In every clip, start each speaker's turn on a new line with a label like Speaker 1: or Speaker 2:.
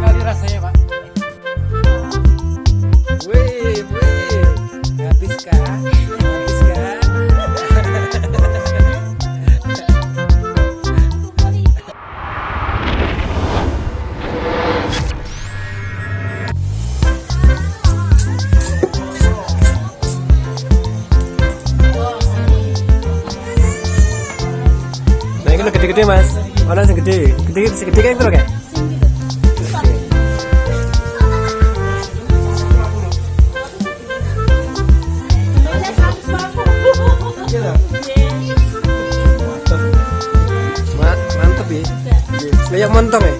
Speaker 1: rasanya pak
Speaker 2: Wih, wih. Habis kan? Habis kan? Nah, ini gede-gede mas. Mana yang gede? Gede, segede kayak itu loh kayak. Kayak montong ya.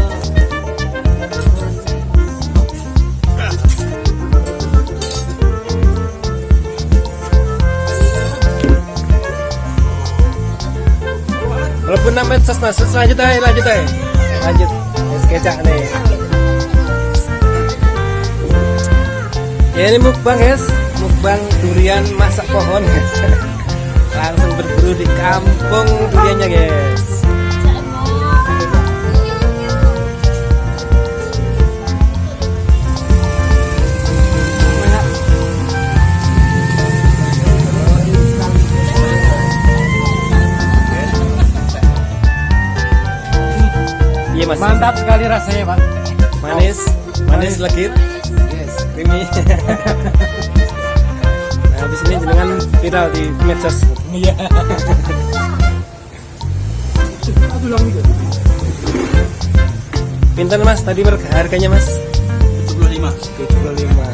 Speaker 2: mas, lanjut aja, lanjut aja, lanjut. Es kecak nih. Ya ini mukbang guys, mukbang durian masak pohon guys. Langsung berburu di kampung duriannya guys.
Speaker 1: Mantap sekali rasanya pak
Speaker 2: Manis, manis legit.
Speaker 1: yes
Speaker 2: Creamy. nah, habis ini jenengan viral di medsos.
Speaker 1: iya
Speaker 2: Pinten mas tadi harga- harganya mas?
Speaker 3: 75
Speaker 2: 75 Wah.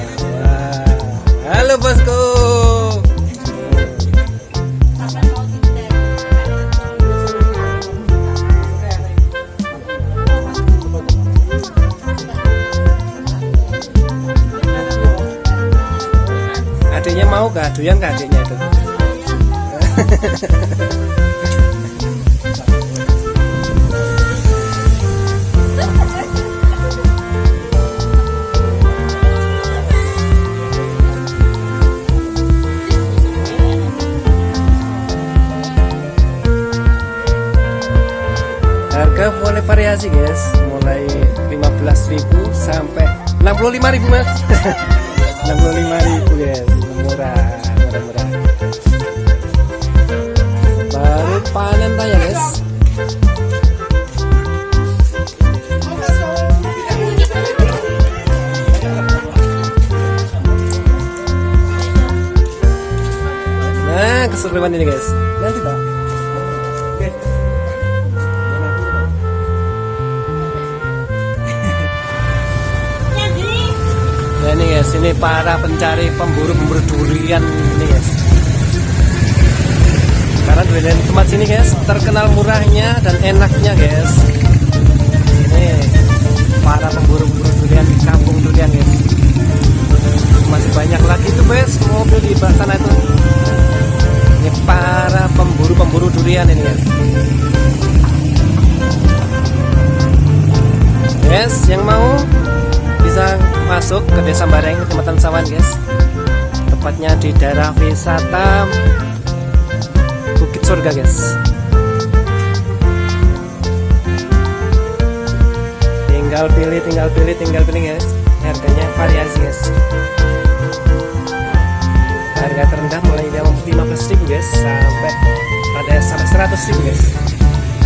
Speaker 2: Halo bosku Doyan gak adiknya itu? Harga mulai variasi guys. Mulai 15.000 sampai 65.000 mas. 65.000 guys. Murah panen tanya guys. Nah keseruan ini guys. Nanti Oke Nah ini guys, ini para pencari pemburu-pemburu durian ini guys. Karena durian tempat sini guys terkenal murahnya dan enaknya guys. Ini para pemburu-pemburu durian di kampung durian guys. Masih banyak lagi tuh guys mobil di sana itu. Ini para pemburu-pemburu durian ini guys. Guys, yang mau bisa masuk ke Desa Bareng, Kecamatan Sawan, guys. Tepatnya di daerah wisata Surga, guys. Tinggal pilih, tinggal pilih, tinggal pilih, guys. Harganya variasi, guys. Harga terendah mulai dari 15.000 guys sampai ada sampai 100 ribu guys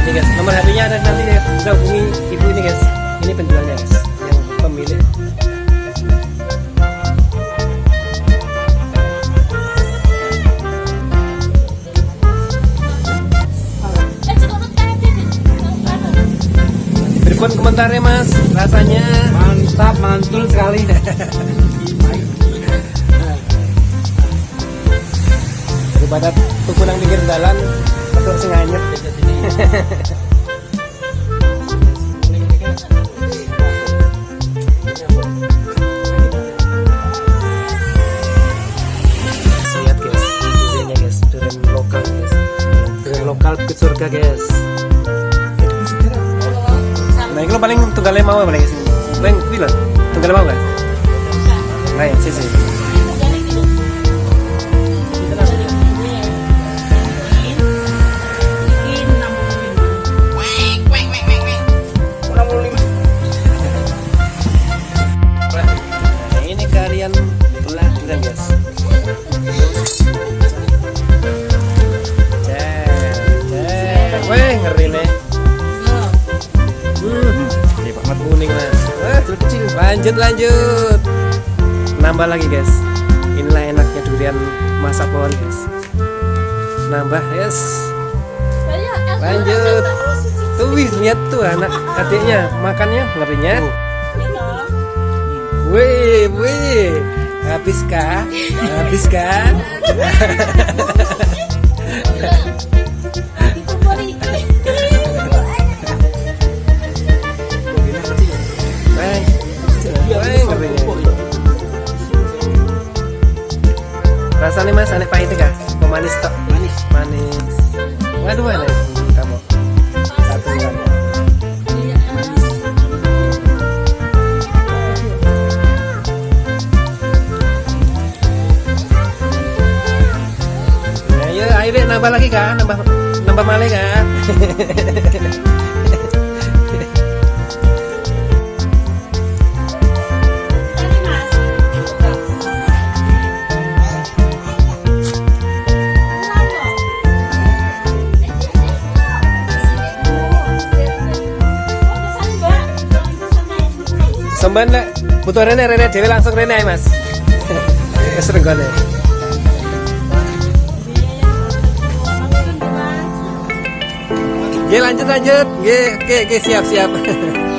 Speaker 2: ini guys nomor HP nya ada nanti ya bisa hubungi ibu ini guys ini penjualnya guys yang pemilik komentarnya mas. Rasanya
Speaker 1: Mantap, mantul sekali.
Speaker 2: daripada tuku nang pinggir jalan betul guys. Duriannya guys. Durian lokal guys. Durian lokal ke surga guys. itu paling tunggalnya mau apa lagi sih? Bang bilang tunggalnya mau gak? nah ya sih sih Nambah lagi guys. Inilah enaknya durian masa pohon guys. Nambah, yes. Lanjut. Tuh, wih, lihat tuh anak adiknya makannya ngerinya. Wih, wih. Habis kah? Habis kan? nambah lagi kan? Nambah nambah male kan? Semban. Butuh rene rene dewe langsung rene Mas. Wis renggone. Oke lanjut lanjut. Oke oke oke siap siap.